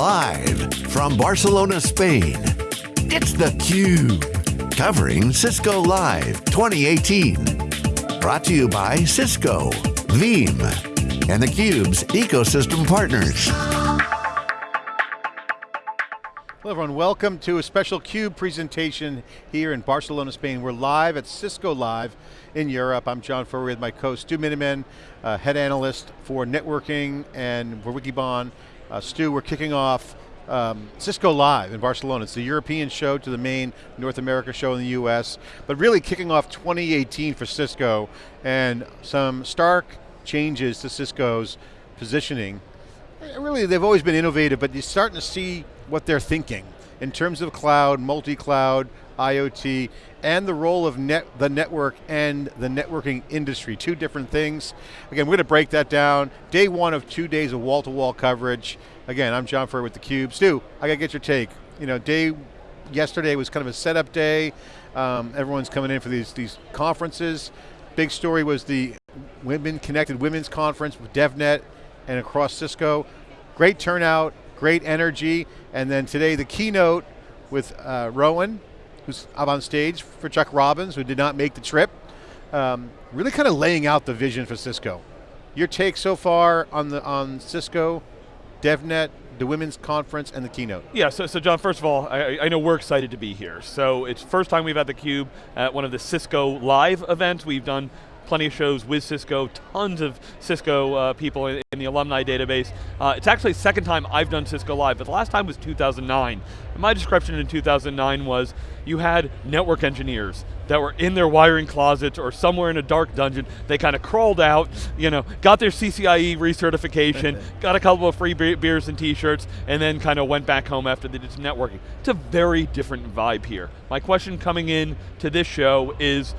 Live from Barcelona, Spain, it's theCUBE. Covering Cisco Live 2018. Brought to you by Cisco, Veeam, and theCUBE's ecosystem partners. Hello everyone, welcome to a special CUBE presentation here in Barcelona, Spain. We're live at Cisco Live in Europe. I'm John Furrier with my co, Stu Miniman, uh, head analyst for networking and for Wikibon. Uh, Stu, we're kicking off um, Cisco Live in Barcelona. It's the European show to the main North America show in the US, but really kicking off 2018 for Cisco and some stark changes to Cisco's positioning. Really, they've always been innovative, but you're starting to see what they're thinking in terms of cloud, multi-cloud, IoT, and the role of net, the network and the networking industry, two different things. Again, we're going to break that down. Day one of two days of wall-to-wall -wall coverage. Again, I'm John Furrier with theCUBE. Stu, I got to get your take. You know, day yesterday was kind of a setup day. Um, everyone's coming in for these, these conferences. Big story was the Women Connected Women's Conference with DevNet and across Cisco. Great turnout, great energy, and then today the keynote with uh, Rowan, who's up on stage for Chuck Robbins, who did not make the trip. Um, really kind of laying out the vision for Cisco. Your take so far on the on Cisco, DevNet, the women's conference, and the keynote. Yeah, so, so John, first of all, I, I know we're excited to be here. So it's first time we've had theCUBE at one of the Cisco live events. We've done plenty of shows with Cisco, tons of Cisco uh, people the alumni database. Uh, it's actually the second time I've done Cisco Live, but the last time was 2009. And my description in 2009 was, you had network engineers that were in their wiring closets or somewhere in a dark dungeon. They kind of crawled out, you know, got their CCIE recertification, got a couple of free beers and t-shirts, and then kind of went back home after they did some networking. It's a very different vibe here. My question coming in to this show is,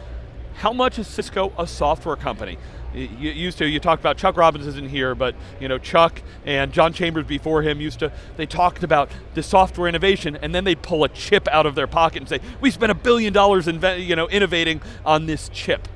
how much is Cisco a software company? You used to, you talked about, Chuck Robbins isn't here, but you know, Chuck and John Chambers before him used to, they talked about the software innovation and then they'd pull a chip out of their pocket and say, we spent a billion dollars you know, innovating on this chip.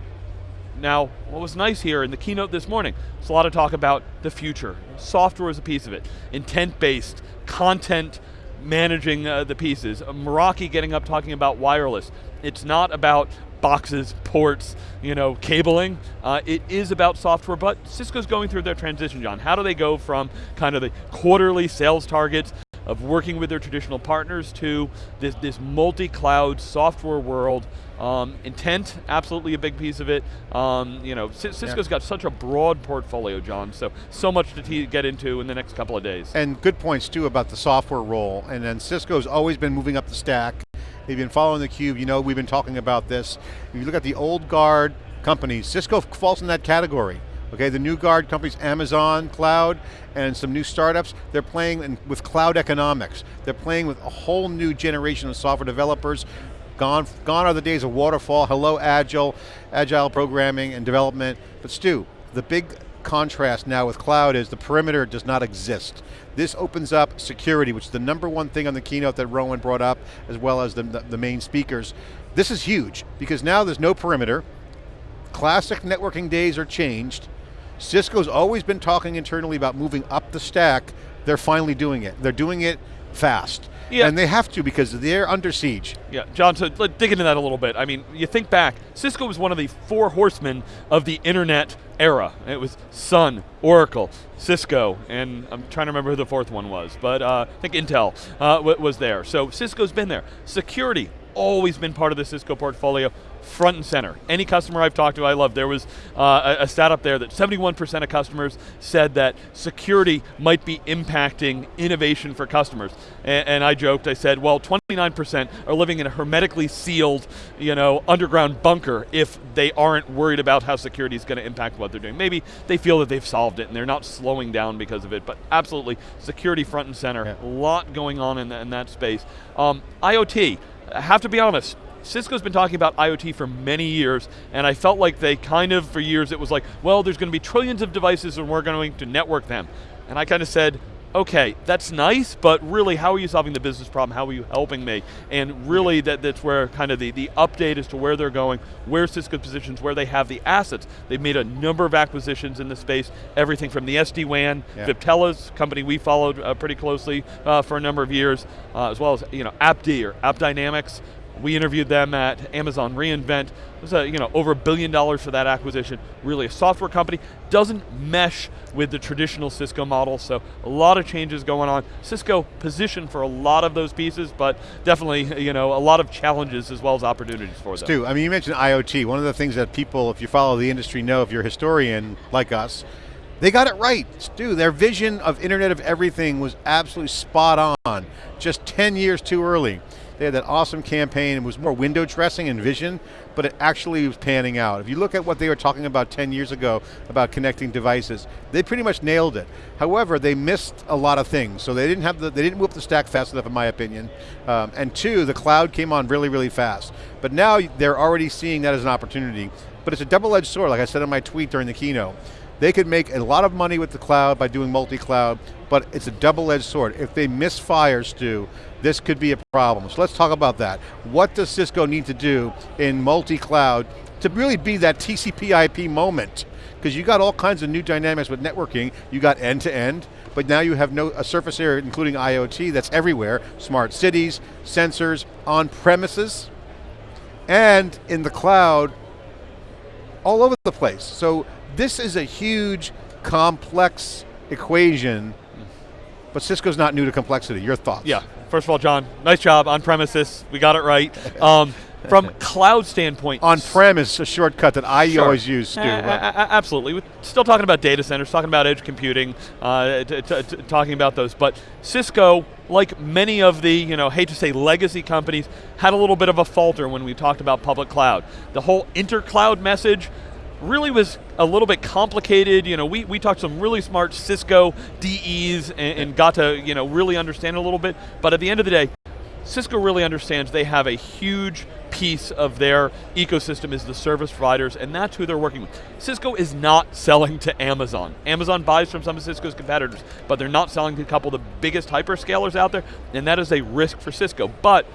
Now, what was nice here in the keynote this morning, it's a lot of talk about the future. Software is a piece of it. Intent-based, content, managing uh, the pieces. Meraki getting up talking about wireless. It's not about boxes, ports, you know, cabling. Uh, it is about software, but Cisco's going through their transition, John. How do they go from kind of the quarterly sales targets of working with their traditional partners to this, this multi-cloud software world. Um, intent, absolutely a big piece of it. Um, you know, Cisco's yeah. got such a broad portfolio, John, so, so much to get into in the next couple of days. And good points too about the software role, and then Cisco's always been moving up the stack. If you've been following theCUBE, you know we've been talking about this. If you look at the old guard companies, Cisco falls in that category. Okay, the new guard companies, Amazon Cloud, and some new startups, they're playing in, with cloud economics. They're playing with a whole new generation of software developers. Gone, gone are the days of waterfall, hello agile, agile programming and development. But Stu, the big contrast now with cloud is the perimeter does not exist. This opens up security, which is the number one thing on the keynote that Rowan brought up, as well as the, the, the main speakers. This is huge, because now there's no perimeter, classic networking days are changed, Cisco's always been talking internally about moving up the stack, they're finally doing it. They're doing it fast. Yeah. And they have to because they're under siege. Yeah, John, so let's dig into that a little bit. I mean, you think back, Cisco was one of the four horsemen of the internet era. It was Sun, Oracle, Cisco, and I'm trying to remember who the fourth one was, but uh, I think Intel uh, was there. So Cisco's been there. Security, always been part of the Cisco portfolio, front and center. Any customer I've talked to, I love. There was uh, a, a stat up there that 71% of customers said that security might be impacting innovation for customers. And, and I joked, I said, well, 29% are living in a hermetically sealed, you know, underground bunker if they aren't worried about how security is going to impact what they're doing. Maybe they feel that they've solved it and they're not slowing down because of it, but absolutely, security front and center. Yeah. A lot going on in, the, in that space. Um, IoT, I have to be honest, Cisco's been talking about IoT for many years, and I felt like they kind of, for years, it was like, well, there's going to be trillions of devices and we're going to network them. And I kind of said, okay, that's nice, but really how are you solving the business problem? How are you helping me? And really that, that's where kind of the, the update as to where they're going, where Cisco positions, where they have the assets. They've made a number of acquisitions in the space, everything from the SD-WAN, yeah. Viptela's company we followed uh, pretty closely uh, for a number of years, uh, as well as you know AppD or AppDynamics, we interviewed them at Amazon reInvent. It was a, you know, over a billion dollars for that acquisition. Really a software company. Doesn't mesh with the traditional Cisco model, so a lot of changes going on. Cisco positioned for a lot of those pieces, but definitely you know, a lot of challenges as well as opportunities for them. Stu, I mean you mentioned IoT. One of the things that people, if you follow the industry, know, if you're a historian like us, they got it right, Stu. Their vision of Internet of Everything was absolutely spot on, just 10 years too early. They had that awesome campaign. It was more window dressing and vision, but it actually was panning out. If you look at what they were talking about 10 years ago about connecting devices, they pretty much nailed it. However, they missed a lot of things. So they didn't have the, they didn't move the stack fast enough in my opinion. Um, and two, the cloud came on really, really fast. But now they're already seeing that as an opportunity. But it's a double-edged sword, like I said in my tweet during the keynote. They could make a lot of money with the cloud by doing multi-cloud, but it's a double-edged sword. If they misfire, Stu, this could be a problem. So let's talk about that. What does Cisco need to do in multi-cloud to really be that TCP IP moment? Because you got all kinds of new dynamics with networking. You got end-to-end, -end, but now you have no, a surface area, including IoT, that's everywhere. Smart cities, sensors, on premises, and in the cloud, all over the place. So this is a huge, complex equation, but Cisco's not new to complexity. Your thoughts? Yeah, first of all, John, nice job on premises. We got it right. Um, from cloud standpoint. On premise, a shortcut that I sure. always use, Stu. absolutely. We're still talking about data centers, talking about edge computing, uh, talking about those. But Cisco, like many of the, you know, hate to say legacy companies, had a little bit of a falter when we talked about public cloud. The whole intercloud message, really was a little bit complicated. You know, we, we talked to some really smart Cisco DEs and, and got to you know really understand a little bit. But at the end of the day, Cisco really understands they have a huge piece of their ecosystem is the service providers, and that's who they're working with. Cisco is not selling to Amazon. Amazon buys from some of Cisco's competitors, but they're not selling to a couple of the biggest hyperscalers out there, and that is a risk for Cisco. But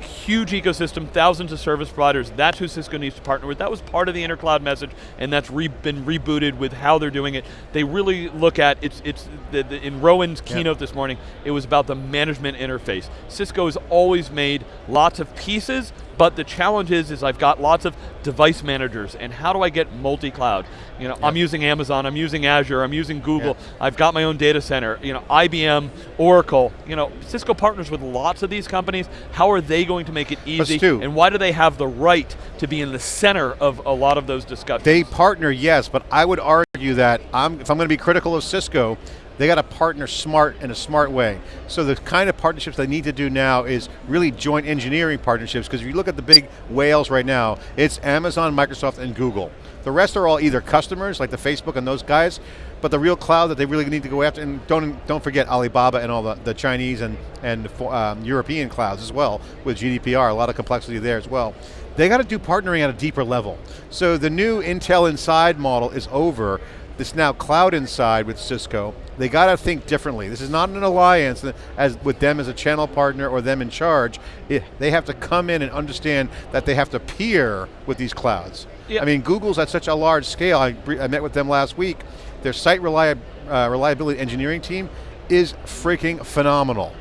huge ecosystem, thousands of service providers, that's who Cisco needs to partner with. That was part of the intercloud message, and that's re been rebooted with how they're doing it. They really look at, it's, it's the, the, in Rowan's keynote yeah. this morning, it was about the management interface. Cisco has always made lots of pieces, but the challenge is, is I've got lots of device managers, and how do I get multi-cloud? You know, I'm using Amazon, I'm using Azure, I'm using Google, I've got my own data center, you know, IBM, Oracle, you know, Cisco partners with lots of these companies. How are they going to make it easy? And why do they have the right to be in the center of a lot of those discussions? They partner, yes, but I would argue that I'm, if I'm going to be critical of Cisco, they got to partner smart in a smart way. So the kind of partnerships they need to do now is really joint engineering partnerships, because if you look at the big whales right now, it's Amazon, Microsoft, and Google. The rest are all either customers, like the Facebook and those guys, but the real cloud that they really need to go after, and don't don't forget Alibaba and all the, the Chinese and, and um, European clouds as well, with GDPR, a lot of complexity there as well. They got to do partnering at a deeper level. So the new Intel Inside model is over, this now cloud inside with Cisco, they got to think differently. This is not an alliance as with them as a channel partner or them in charge. It, they have to come in and understand that they have to peer with these clouds. Yep. I mean, Google's at such a large scale. I, I met with them last week. Their site reliab, uh, reliability engineering team is freaking phenomenal.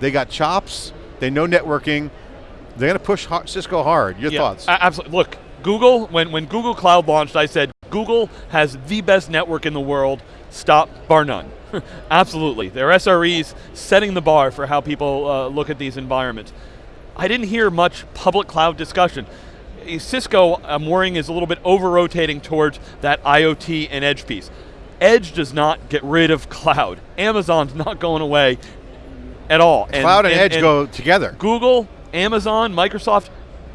They got chops, they know networking, they're going to push Cisco hard. Your yeah, thoughts? Absolutely. Look, Google, when, when Google Cloud launched, I said, Google has the best network in the world, stop, bar none. Absolutely, their SREs setting the bar for how people uh, look at these environments. I didn't hear much public cloud discussion. Cisco, I'm worrying, is a little bit over-rotating towards that IoT and edge piece. Edge does not get rid of cloud. Amazon's not going away at all. Cloud and, and, and edge and go together. Google, Amazon, Microsoft,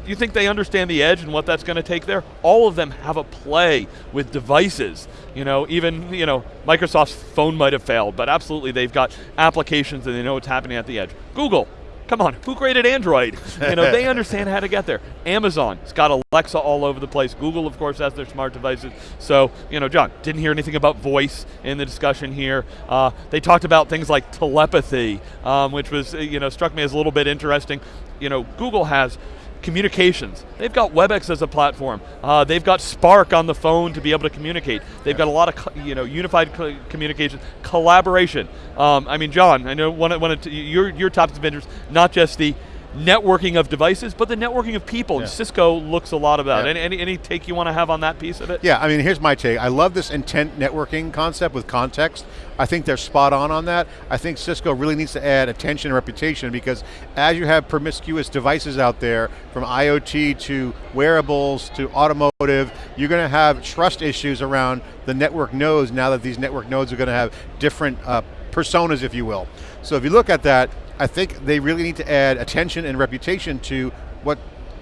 you think they understand the edge and what that's going to take there? All of them have a play with devices. You know, even you know Microsoft's phone might have failed, but absolutely they've got applications and they know what's happening at the edge. Google, Come on, who created Android? you know, they understand how to get there. Amazon, it's got Alexa all over the place. Google, of course, has their smart devices. So, you know, John, didn't hear anything about voice in the discussion here. Uh, they talked about things like telepathy, um, which was, uh, you know, struck me as a little bit interesting. You know, Google has communications. They've got WebEx as a platform. Uh, they've got Spark on the phone to be able to communicate. They've got a lot of you know unified communication, collaboration. Um, I mean, John, I know one of, one of your your of interest, not just the networking of devices, but the networking of people. Yeah. And Cisco looks a lot about. Yeah. Any, any, any take you want to have on that piece of it? Yeah, I mean, here's my take. I love this intent networking concept with context. I think they're spot on on that. I think Cisco really needs to add attention and reputation because as you have promiscuous devices out there, from IoT to wearables to automotive, you're going to have trust issues around the network nodes now that these network nodes are going to have different uh, personas, if you will. So if you look at that, I think they really need to add attention and reputation to what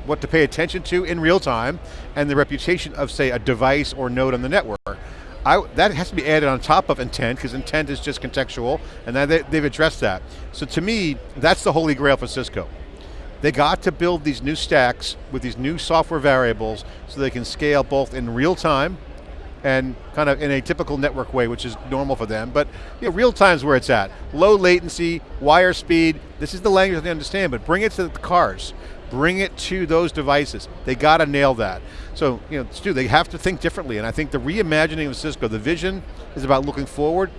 what to pay attention to in real time, and the reputation of, say, a device or node on the network. I, that has to be added on top of intent, because intent is just contextual, and they, they've addressed that. So to me, that's the holy grail for Cisco. They got to build these new stacks with these new software variables so they can scale both in real time, and kind of in a typical network way, which is normal for them, but you know, real time's where it's at. Low latency, wire speed, this is the language they understand, but bring it to the cars. Bring it to those devices. They got to nail that. So, you know, Stu, they have to think differently, and I think the reimagining of Cisco, the vision is about looking forward.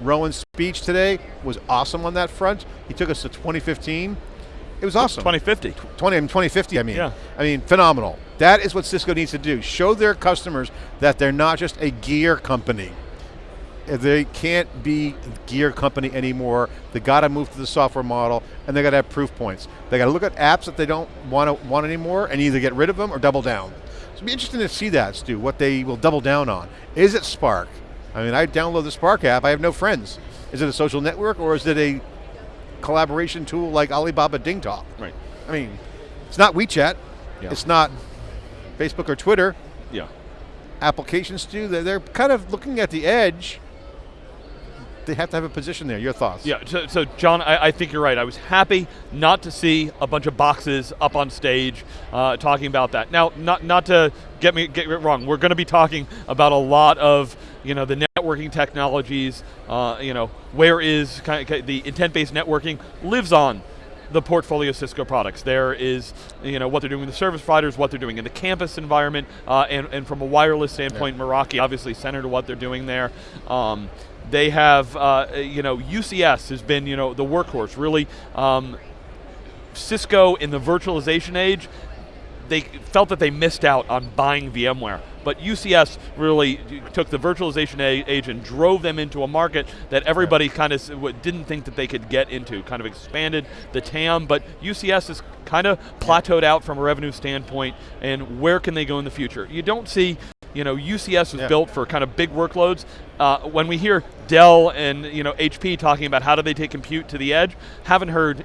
Rowan's speech today was awesome on that front. He took us to 2015. It was awesome. 2050. 20, 2050, I mean. Yeah. I mean, phenomenal. That is what Cisco needs to do. Show their customers that they're not just a gear company. They can't be a gear company anymore. They got to move to the software model, and they got to have proof points. They got to look at apps that they don't want to want anymore, and either get rid of them or double down. So it'll be interesting to see that, Stu. What they will double down on. Is it Spark? I mean, I download the Spark app. I have no friends. Is it a social network, or is it a collaboration tool like Alibaba DingTalk? Right. I mean, it's not WeChat. Yeah. It's not Facebook or Twitter. Yeah. Applications do, they're, they're kind of looking at the edge. They have to have a position there. Your thoughts? Yeah, so, so John, I, I, think you're right. I was happy not to see a bunch of boxes up on stage uh, talking about that. Now, not, not to get me get it wrong, we're going to be talking about a lot of you know, the networking technologies, uh, you know, where is kind of the intent-based networking lives on the portfolio of Cisco products. There is, you know, what they're doing with the service providers, what they're doing in the campus environment, uh, and, and from a wireless standpoint, yeah. Meraki obviously center to what they're doing there. Um, they have, uh, you know, UCS has been, you know, the workhorse, really. Um, Cisco in the virtualization age, they felt that they missed out on buying VMware. But UCS really took the virtualization age and drove them into a market that everybody kind of didn't think that they could get into, kind of expanded the TAM, but UCS is kind of plateaued out from a revenue standpoint, and where can they go in the future? You don't see you know, UCS was yeah. built for kind of big workloads. Uh, when we hear Dell and you know HP talking about how do they take compute to the edge, haven't heard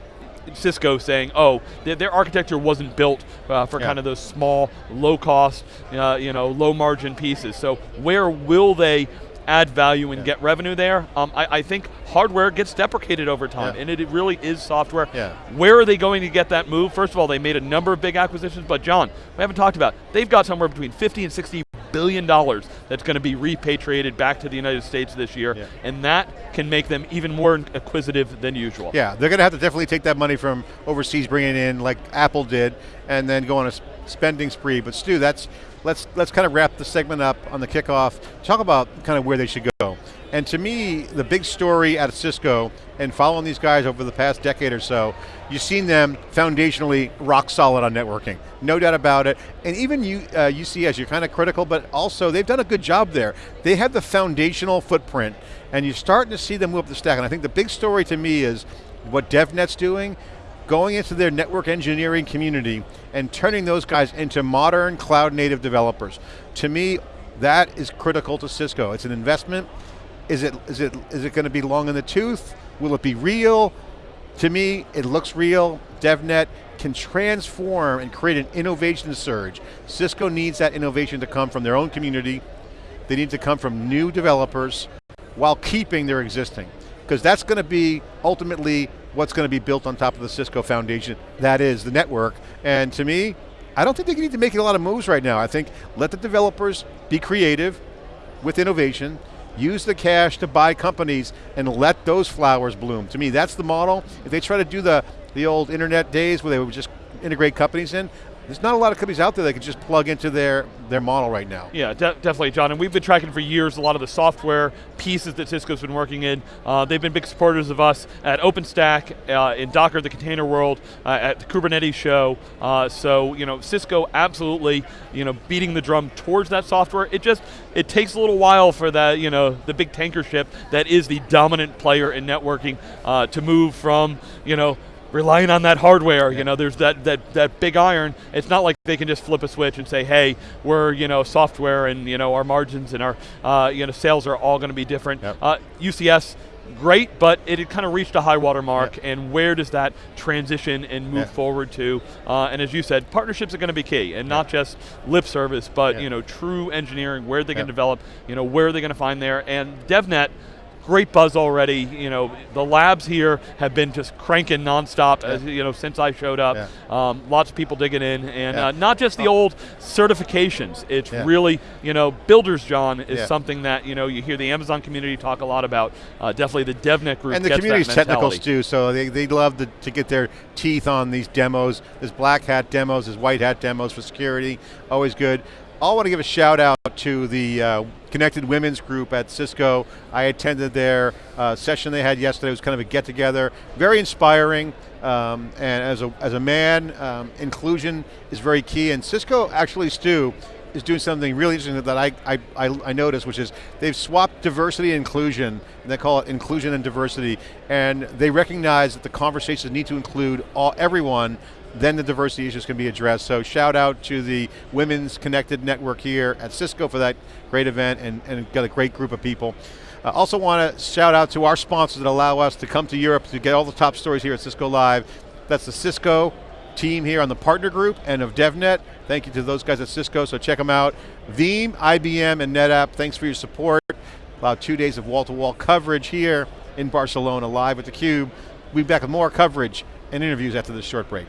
Cisco saying, oh, their, their architecture wasn't built uh, for yeah. kind of those small, low cost, uh, you know, low margin pieces. So where will they add value and yeah. get revenue there? Um, I, I, think hardware gets deprecated over time, yeah. and it, it, really is software. Where are they going to get that move? First of all, they made a number of big acquisitions, but John, we haven't talked about, they've got somewhere between 50 and 60 billion dollars that's going to be repatriated back to the United States this year, yeah. and that can make them even more acquisitive than usual. Yeah, they're going to have to definitely take that money from overseas, bring it in like Apple did, and then go on a spending spree. But Stu, that's let's let's kind of wrap the segment up on the kickoff. Talk about kind of where they should go. And to me, the big story at Cisco, and following these guys over the past decade or so, you've seen them foundationally rock solid on networking. No doubt about it. And even you, uh, UCS, you're kind of critical, but also they've done a good job there. They have the foundational footprint, and you're starting to see them move up the stack. And I think the big story to me is what DevNet's doing, going into their network engineering community and turning those guys into modern cloud native developers. To me, that is critical to Cisco. It's an investment, is it, is it, is it going to be long in the tooth? Will it be real? To me, it looks real. DevNet can transform and create an innovation surge. Cisco needs that innovation to come from their own community. They need to come from new developers while keeping their existing. because that's going to be ultimately what's going to be built on top of the Cisco foundation. That is the network. And to me, I don't think they need to make a lot of moves right now. I think let the developers be creative with innovation, use the cash to buy companies and let those flowers bloom. To me, that's the model. If they try to do the, the old internet days where they would just integrate companies in, there's not a lot of companies out there that can just plug into their, their model right now. Yeah, de definitely, John. And we've been tracking for years a lot of the software pieces that Cisco's been working in. Uh, they've been big supporters of us at OpenStack, uh, in Docker, the container world, uh, at the Kubernetes show. Uh, so, you know, Cisco absolutely, you know, beating the drum towards that software. It just, it takes a little while for that, you know, the big tanker ship that is the dominant player in networking uh, to move from, you know, relying on that hardware. Yeah. You know, there's that, that, that big iron. It's not like they can just flip a switch and say, hey, we're you know software and you know our margins and our uh, you know sales are all going to be different. Yep. Uh, UCS great, but it had kind of reached a high water mark, yep. and where does that transition and move yep. forward to? Uh, and as you said, partnerships are going to be key, and not just lip service, but you know, true engineering, where they going can develop, you know, where are they going to find there, and DevNet, great buzz already. You know, the labs here have been just cranking nonstop. Yeah. As you know, since I showed up, yeah. um, lots of people digging in, and yeah. uh, not just the oh. old certifications. It's really, you know, Builders John is something that you know you hear the Amazon community talk a lot about. Uh, definitely the DevNet group and the community's technicals too. So they they love to, to get their teeth on these demos. There's black hat demos, there's white hat demos for security. Always good. I want to give a shout out to the uh, Connected Women's Group at Cisco. I attended their uh, session they had yesterday. It was kind of a get together. Very inspiring. Um, and as a, as a man, um, inclusion is very key. And Cisco actually, Stu, is doing something really interesting that I, I, I, noticed, which is they've swapped diversity and inclusion, and they call it inclusion and diversity, and they recognize that the conversations need to include all everyone, then the diversity issues can be addressed. So shout out to the Women's Connected Network here at Cisco for that great event and, and got a great group of people. I uh, also want to shout out to our sponsors that allow us to come to Europe to get all the top stories here at Cisco Live. That's the Cisco team here on the partner group and of DevNet. Thank you to those guys at Cisco, so check them out. Veeam, IBM, and NetApp, thanks for your support. About two days of wall-to-wall -wall coverage here in Barcelona, live with theCUBE. We'll be back with more coverage and interviews after this short break.